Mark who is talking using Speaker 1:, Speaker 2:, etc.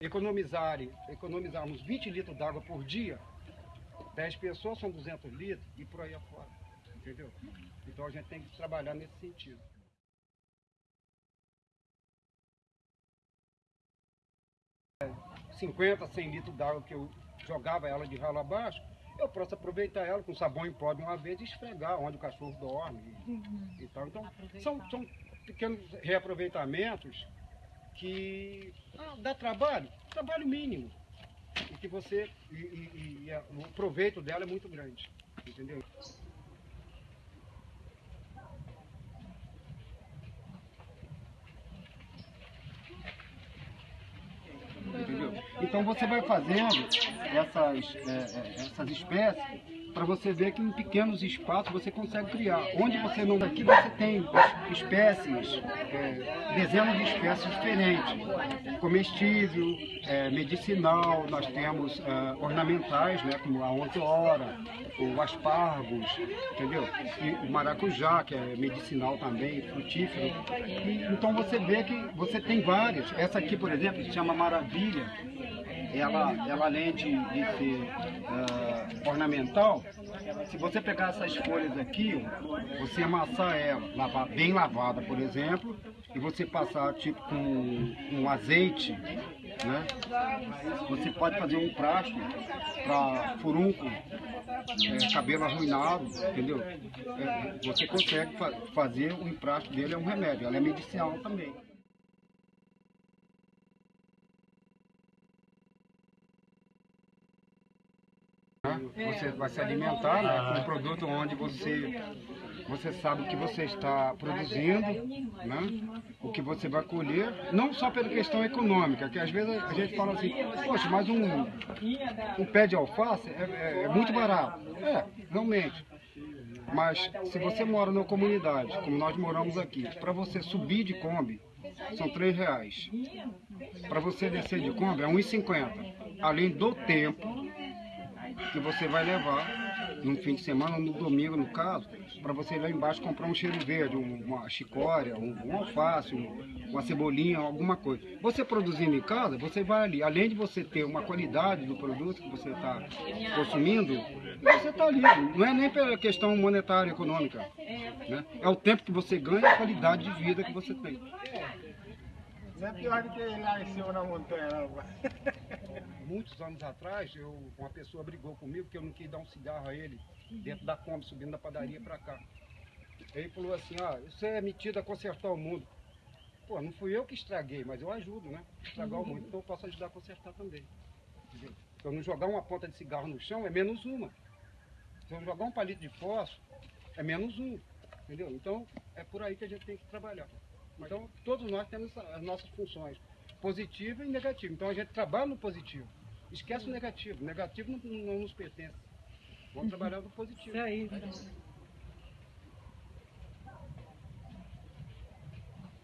Speaker 1: economizarem, economizarmos 20 litros d'água por dia, 10 pessoas são 200 litros e por aí afora. Entendeu? Então a gente tem que trabalhar nesse sentido. É, 50, 100 litros d'água que eu jogava ela de ralo abaixo, eu posso aproveitar ela com sabão em pó de uma vez e esfregar onde o cachorro dorme. E, e tal. Então, são, são pequenos reaproveitamentos que ah, dá trabalho, trabalho mínimo. E que você. E, e, e a- o proveito dela é muito grande. Entendeu? Entendeu? Então você vai fazendo essas, é, é, essas espécies para você ver que em pequenos espaços você consegue criar. Onde você não aqui você tem espécies, é, dezenas de espécies diferentes. Comestível, é, medicinal, nós temos é, ornamentais, né, como a 11 hora, o aspargos, entendeu? E o maracujá, que é medicinal também, frutífero. E, então você vê que você tem várias. Essa aqui, por exemplo, se chama Maravilha. Ela, ela além de, de ser ah, ornamental, se você pegar essas folhas aqui, você amassar ela, lavar bem lavada, por exemplo, e você passar tipo com um azeite, né? Você pode fazer um plástico para furunco, é, cabelo arruinado, entendeu? É, você consegue fa- fazer o emprástico dele, é um remédio, ela é medicinal também. Né? Você vai se alimentar né, com um produto onde você, você sabe o que você está produzindo, né? o que você vai colher, não só pela questão econômica, que às vezes a gente fala assim, poxa, mas um, um pé de alface é, é- é muito barato. É, realmente. Mas se você mora numa comunidade, como nós moramos aqui, para você subir de Kombi, são três reais. Para você descer de Kombi é 1,50. Além do tempo que você vai levar no fim de semana, no domingo no caso, para você ir lá embaixo comprar um cheiro verde, um- uma chicória, um, um alface, um- uma cebolinha, alguma coisa. Você produzindo em casa, você vai ali, além de você ter uma qualidade do produto que você está consumindo, você está ali. Não é nem pela questão monetária econômica. Né? É o tempo que você ganha e a qualidade de vida que você tem.
Speaker 2: Não é pior do que lá em cima na montanha, não.
Speaker 1: muitos anos atrás, eu, uma pessoa brigou comigo porque eu não quis dar um cigarro a ele dentro da Kombi, subindo da padaria para cá. Ele falou assim, ah, você é metido a consertar o mundo. Pô, não fui eu que estraguei, mas eu ajudo, né? Estragar o mundo, então eu posso ajudar a consertar também. Se eu não jogar uma ponta de cigarro no chão, é menos uma. Se eu jogar um palito de fósforo, é menos um. Entendeu? Então, é por aí que a gente tem que trabalhar. Então, todos nós temos as nossas funções, positiva e negativa. Então, a gente trabalha no positivo. Esquece o negativo. O negativo não, não nos pertence. Vamos trabalhar no positivo.
Speaker 3: Isso aí.